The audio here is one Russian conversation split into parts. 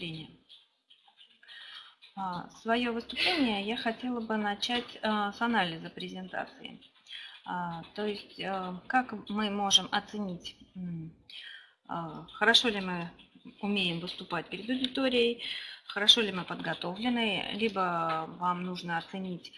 выступление. А, Свое выступление я хотела бы начать а, с анализа презентации. А, то есть, как мы можем оценить, хорошо ли мы умеем выступать перед аудиторией, хорошо ли мы подготовлены, либо вам нужно оценить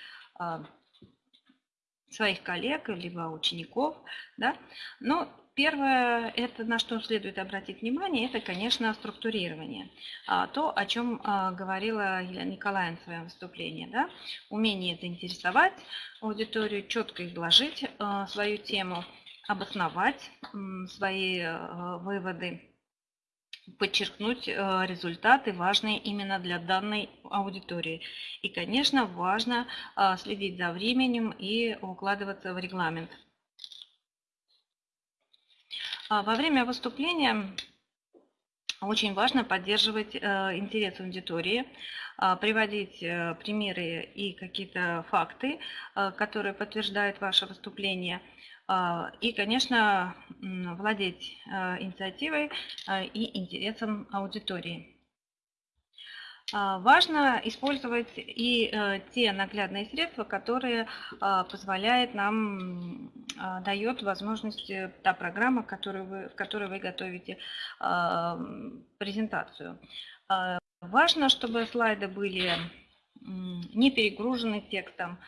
своих коллег, либо учеников. Да? Но Первое, это на что следует обратить внимание, это, конечно, структурирование. А, то, о чем а, говорила Елена Николаевна в своем выступлении. Да? Умение это интересовать аудиторию, четко изложить а, свою тему, обосновать свои выводы, подчеркнуть результаты, важные именно для данной аудитории. И, конечно, важно следить за временем и укладываться в регламент. А, во время выступления очень важно поддерживать э, интерес аудитории, а, приводить э, примеры и какие-то факты, э, которые подтверждают ваше выступление. А, и, конечно, владеть инициативой и интересом аудитории. А, важно использовать и э, те наглядные средства, которые а, позволяет нам, а, дает возможность э, та программа, в которой вы готовите презентацию. Важно, чтобы слайды были не перегружены текстом,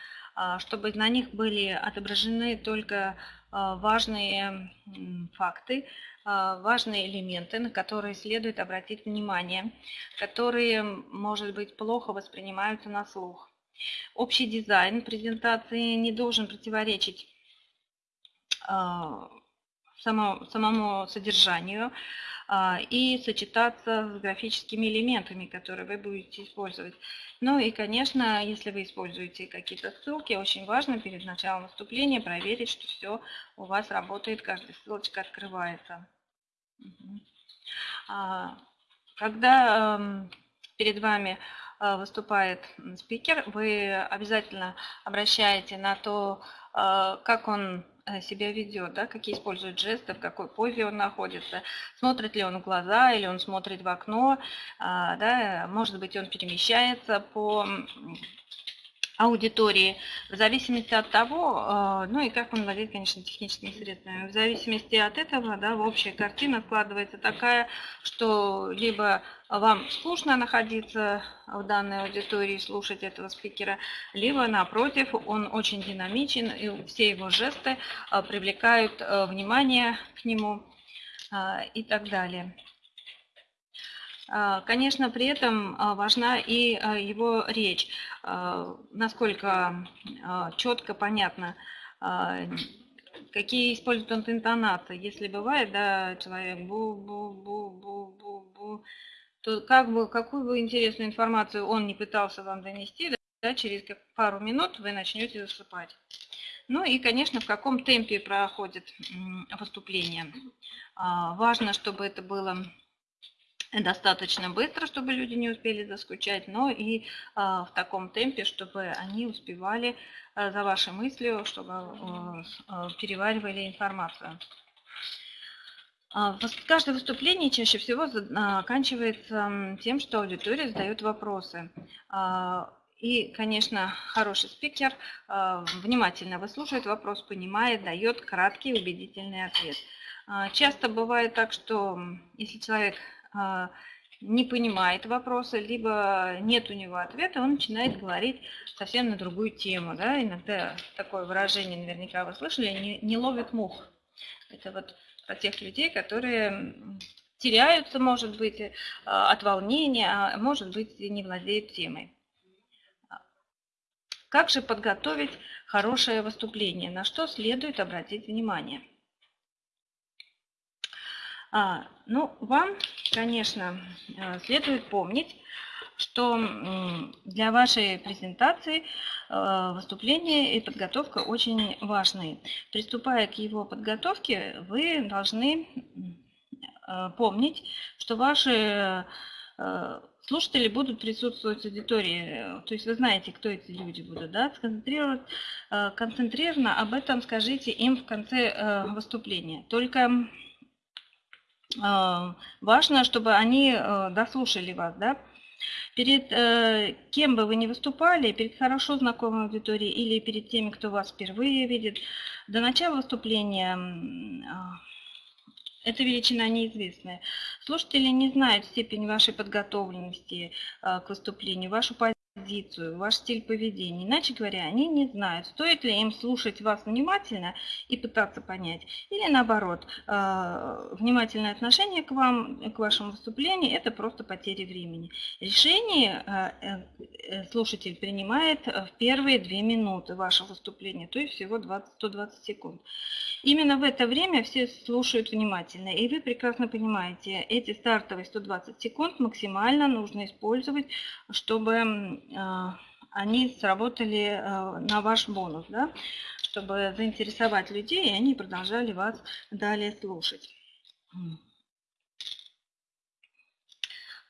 чтобы на них были отображены только важные факты, важные элементы, на которые следует обратить внимание, которые, может быть, плохо воспринимаются на слух. Общий дизайн презентации не должен противоречить а, самому содержанию а, и сочетаться с графическими элементами, которые вы будете использовать. Ну и, конечно, если вы используете какие-то ссылки, очень важно перед началом выступления проверить, что все у вас работает, каждая ссылочка открывается. А, когда эм, перед вами э, выступает спикер, вы обязательно обращаете на то, э, как он э, себя ведет, да, какие использует жесты, в какой позе он находится, смотрит ли он в глаза или он смотрит в окно, а, да, может быть, он перемещается по аудитории, в зависимости от того, э, ну и как он владеет, конечно, техническими средствами. В зависимости от этого, да, в общая картина складывается такая, что либо вам скучно находиться в данной аудитории, слушать этого спикера, либо напротив, он очень динамичен, и все его жесты э, привлекают э, внимание к нему и так далее. А, конечно, при этом а, важна и а, его речь, насколько четко, понятно, какие использует он интонации. Если бывает, да, человек бу-бу-бу-бу-бу-бу, то как бы, какую бы интересную информацию он не пытался вам донести, да, через пару минут вы начнете засыпать. Ну и, конечно, в каком темпе проходит выступление. Важно, чтобы это было достаточно быстро, чтобы люди не успели заскучать, но и а, в таком темпе, чтобы они успевали а, за вашей мыслью, чтобы а, переваривали информацию. Каждое выступление чаще всего заканчивается тем, что аудитория задает вопросы. И, конечно, хороший спикер внимательно выслушивает вопрос, понимает, дает краткий убедительный ответ. Часто бывает так, что если человек не понимает вопроса, либо нет у него ответа, он начинает говорить совсем на другую тему. Да? Иногда такое выражение, наверняка вы слышали, не, не ловит мух. Это вот про тех людей, которые теряются, может быть, а, от волнения, а может быть, не владеют темой. Как же подготовить хорошее выступление? На что следует обратить внимание? А, ну, вам, конечно, э, следует помнить, что для вашей презентации э, выступление и подготовка очень важны. Приступая к его подготовке, вы должны э, помнить, что ваши слушатели будут присутствовать в аудитории, то есть вы знаете, кто эти люди будут, да, сконцентрировать, об этом скажите им в конце выступления. Только важно, чтобы они дослушали вас, да, Перед э, кем бы вы ни выступали, перед хорошо знакомой аудиторией или перед теми, кто вас впервые видит, до начала выступления э, эта величина неизвестная. Слушатели не знают степень вашей подготовленности э, к выступлению, вашу позицию, ваш стиль поведения. Иначе говоря, они не знают, стоит ли им слушать вас внимательно и пытаться понять, или наоборот, э, внимательное отношение к вам, к вашему выступлению – это просто потеря времени. Решение э, э, слушатель принимает в первые две минуты вашего выступления, то есть всего 20, 120 секунд. Именно в это время все слушают внимательно, и вы прекрасно понимаете, эти стартовые 120 секунд максимально нужно использовать, чтобы они сработали а, на ваш бонус, да, чтобы заинтересовать людей, и они продолжали вас далее слушать.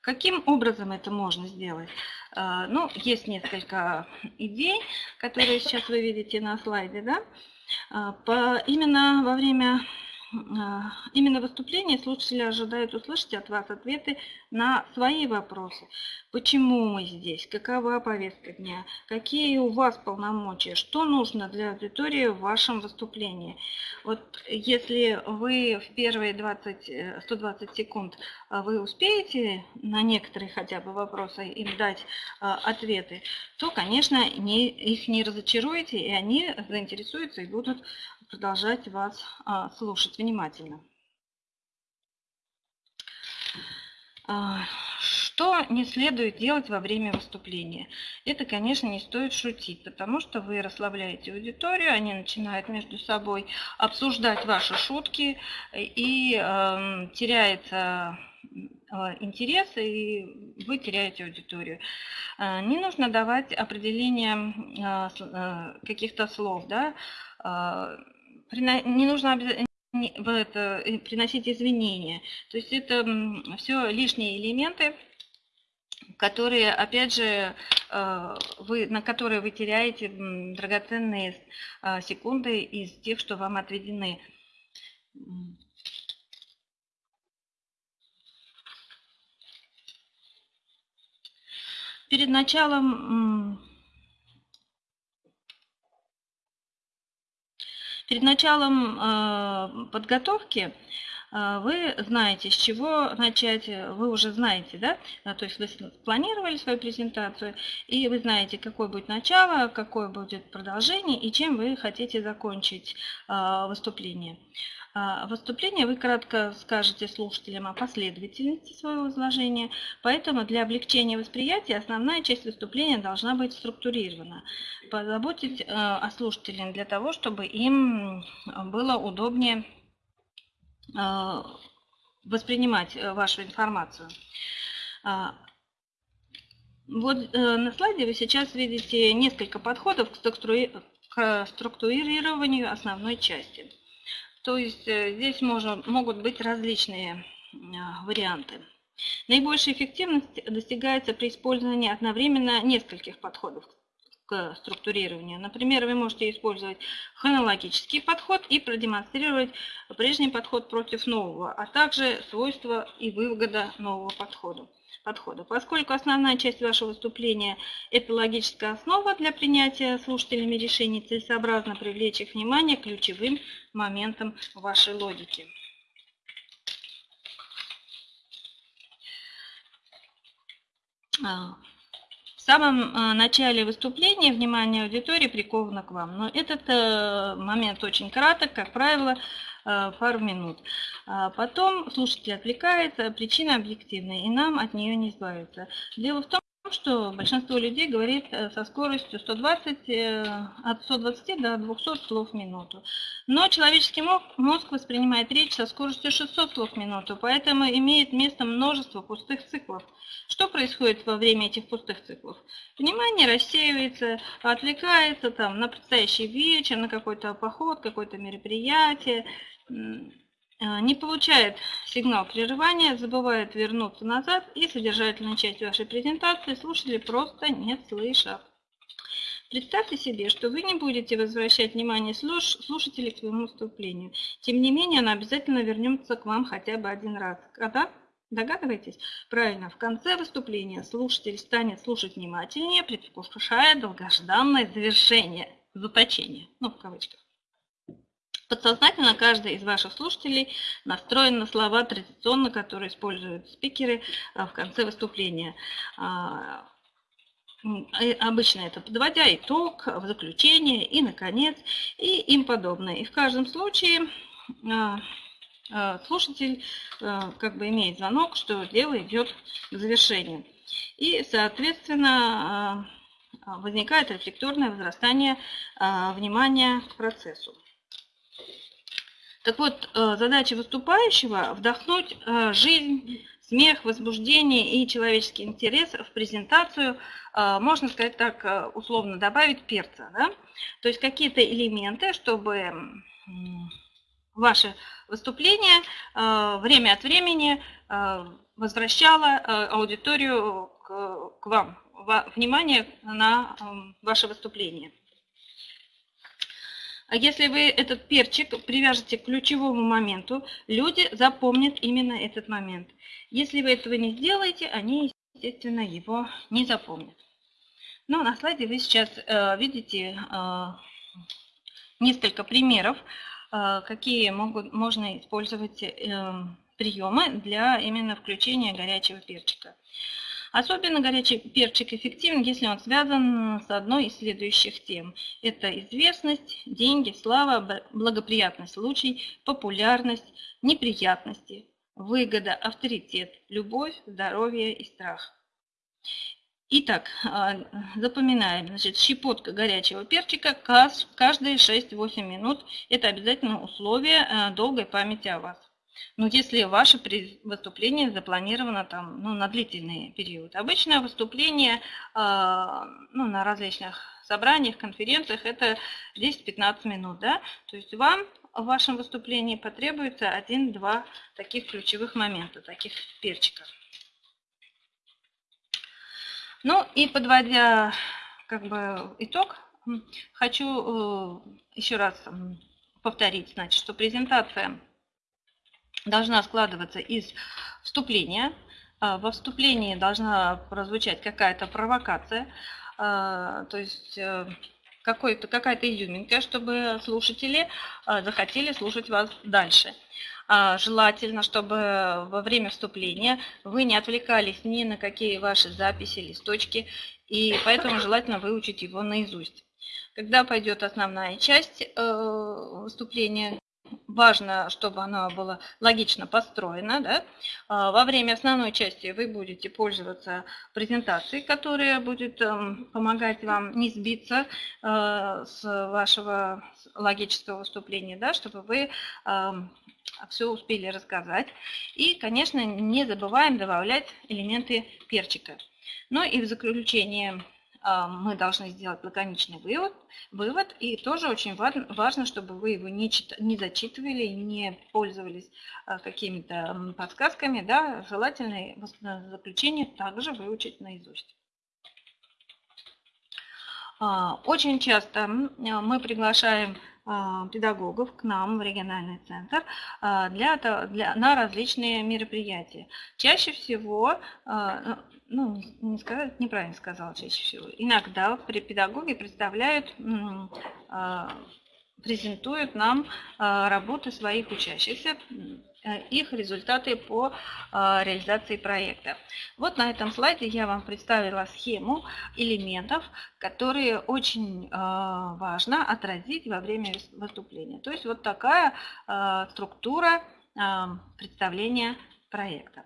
Каким образом это можно сделать? А, ну, есть несколько идей, которые сейчас вы видите на слайде. Да? По, именно во время а, именно выступления слушатели ожидают услышать от вас ответы на свои вопросы. Почему мы здесь? Какова повестка дня? Какие у вас полномочия? Что нужно для аудитории в вашем выступлении? Вот если вы в первые 20, 120 э, секунд а, вы успеете на некоторые хотя бы вопросы им дать ответы, то, конечно, не, их не разочаруете, и они заинтересуются и будут продолжать вас а, слушать внимательно. А, что не следует делать во время выступления? Это, конечно, не стоит шутить, потому что вы расслабляете аудиторию, они начинают между собой обсуждать ваши шутки, и э, теряется интерес, и вы теряете аудиторию. Не нужно давать определение каких-то слов, да, не нужно это, приносить извинения. То есть это все лишние элементы, которые, опять же, э, вы, на которые вы теряете драгоценные э, секунды из тех, что вам отведены. Перед началом Перед началом э, подготовки вы знаете, с чего начать, вы уже знаете, да, э, то есть вы планировали свою презентацию, и вы знаете, какое будет начало, какое будет продолжение, и чем вы хотите закончить выступление. А, выступление вы кратко скажете слушателям о последовательности своего изложения, поэтому для облегчения восприятия основная часть выступления должна быть структурирована. Позаботить э, о слушателях для того, чтобы им было удобнее э, воспринимать э, вашу информацию. А, вот на слайде вы сейчас видите несколько подходов к структурированию основной части. То есть э, здесь можно, могут быть различные варианты. Наибольшая эффективность достигается при использовании одновременно нескольких подходов к структурированию. Например, вы можете использовать хронологический подход и продемонстрировать прежний подход против нового, а также свойства и выгода нового подхода подхода. Поскольку основная часть вашего выступления – это логическая основа для принятия слушателями решений, целесообразно привлечь их внимание к ключевым моментам вашей логики. Самом а, начале выступления внимание аудитории приковано к вам, но этот э, момент очень краток, как правило, Э, пару минут. А потом слушатель отвлекается, причина объективная, и нам от нее не избавиться. Дело в том, что большинство людей говорит э, со скоростью 120, э, от 120 до 200 слов в минуту. Но человеческий мозг воспринимает речь со скоростью 600 слов в минуту, поэтому имеет место множество пустых циклов. Что происходит во время этих пустых циклов? Внимание рассеивается, отвлекается там, на предстоящий вечер, на какой-то поход, какое-то мероприятие, а, не получает сигнал прерывания, забывает вернуться назад и содержательную часть вашей презентации слушатели просто не слышат. Представьте себе, что вы не будете возвращать внимание слуш слушателей к своему выступлению. Тем не менее, она обязательно вернется к вам хотя бы один раз. Когда? Догадываетесь? Правильно, в конце выступления слушатель станет слушать внимательнее, предвкушая долгожданное завершение, заточение, ну, в кавычках. Подсознательно каждый из ваших слушателей настроен на слова традиционно, которые используют спикеры а, в конце выступления. А, обычно это подводя итог, в заключение и, наконец, и им подобное. И в каждом случае а, слушатель как бы имеет звонок, что дело идет к завершению. И, соответственно, возникает рефлекторное возрастание внимания к процессу. Так вот, э, задача выступающего – вдохнуть э, жизнь, смех, возбуждение и человеческий интерес в презентацию, э, можно сказать так, условно добавить перца. Да? То есть какие-то элементы, чтобы ваше выступление время от времени возвращало аудиторию к вам, внимание на ваше выступление. А если вы этот перчик привяжете к ключевому моменту, люди запомнят именно этот момент. Если вы этого не сделаете, они, естественно, его не запомнят. Ну, на слайде вы сейчас э, видите э, несколько примеров, э, какие могут, можно использовать э, приемы для именно включения горячего перчика. Особенно горячий перчик эффективен, если он связан с одной из следующих тем. Это известность, деньги, слава, благоприятный случай, популярность, неприятности, выгода, авторитет, любовь, здоровье и страх. Итак, а, запоминаем, значит, щепотка горячего перчика каждые 6-8 минут. Это обязательно условие а, долгой памяти о вас. Ну, если ваше выступление запланировано там, ну, на длительный период. Обычное выступление э, ну, на различных собраниях, конференциях это 10-15 минут. Да? То есть вам в вашем выступлении потребуется один-два таких ключевых момента, таких перчиков. Ну и подводя как бы итог, хочу э, еще раз повторить, значит, что презентация должна складываться из вступления. А, во вступлении должна прозвучать какая-то провокация, а, то есть э, какая-то изюминка, чтобы слушатели а, захотели слушать вас дальше. Желательно, чтобы во время вступления вы не отвлекались ни на какие ваши записи, листочки, и поэтому желательно выучить его наизусть. Когда пойдет основная часть э, выступления, важно, чтобы оно было логично построено. Да? А, во время основной части вы будете пользоваться презентацией, которая будет эм, помогать вам не сбиться э, с вашего логического выступления, да? чтобы вы эм, все успели рассказать. И, конечно, не забываем добавлять элементы перчика. Ну и в заключение мы должны сделать лаконичный вывод, вывод и тоже очень важно, чтобы вы его не, чит, не зачитывали, не пользовались а, какими-то подсказками, да, желательно заключение также выучить наизусть. А, очень часто мы приглашаем педагогов к нам в региональный центр для, для, на различные мероприятия. Чаще всего ну, не сказать, неправильно сказала чаще всего. Иногда педагоги представляют, а, презентуют нам а, работы своих учащихся, э, их результаты по а, реализации проекта. Вот на этом слайде я вам представила схему элементов, которые очень важно отразить во время выступления. То есть вот такая структура представления проекта.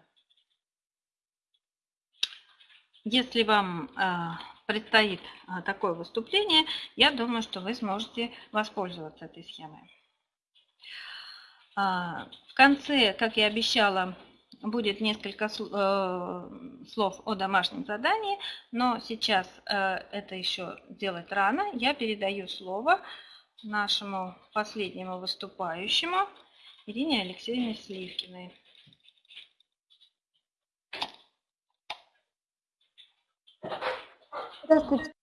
Если вам а, предстоит а, такое выступление, я думаю, что вы сможете воспользоваться этой схемой. А, в конце, как я обещала, будет несколько э, слов о домашнем задании, но сейчас э, это еще делать рано. Я передаю слово нашему последнему выступающему Ирине Алексеевне Сливкиной. Здравствуйте.